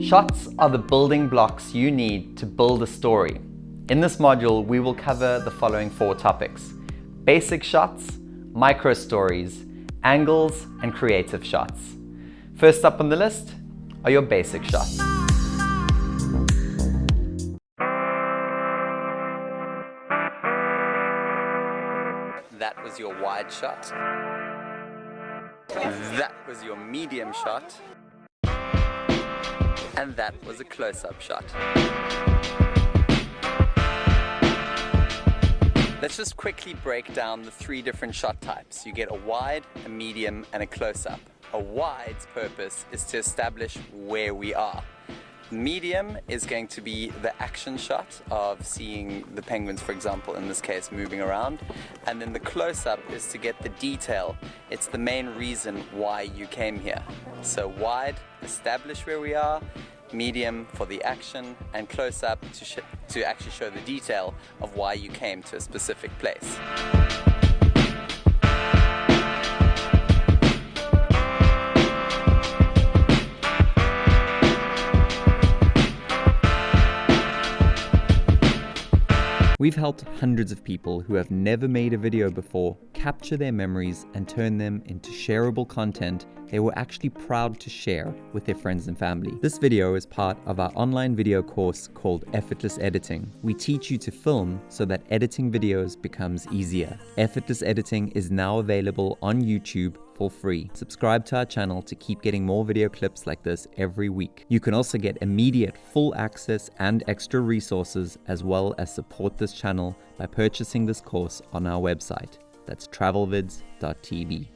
Shots are the building blocks you need to build a story. In this module, we will cover the following four topics. Basic shots, micro stories, angles, and creative shots. First up on the list are your basic shots. That was your wide shot. That was your medium shot. And that was a close-up shot. Let's just quickly break down the three different shot types. You get a wide, a medium, and a close-up. A wide's purpose is to establish where we are. Medium is going to be the action shot of seeing the penguins, for example, in this case, moving around. And then the close-up is to get the detail. It's the main reason why you came here. So wide, establish where we are, medium for the action, and close-up to, to actually show the detail of why you came to a specific place. We've helped hundreds of people who have never made a video before capture their memories and turn them into shareable content they were actually proud to share with their friends and family. This video is part of our online video course called Effortless Editing. We teach you to film so that editing videos becomes easier. Effortless Editing is now available on YouTube for free. Subscribe to our channel to keep getting more video clips like this every week. You can also get immediate full access and extra resources as well as support this channel by purchasing this course on our website. That's travelvids.tv.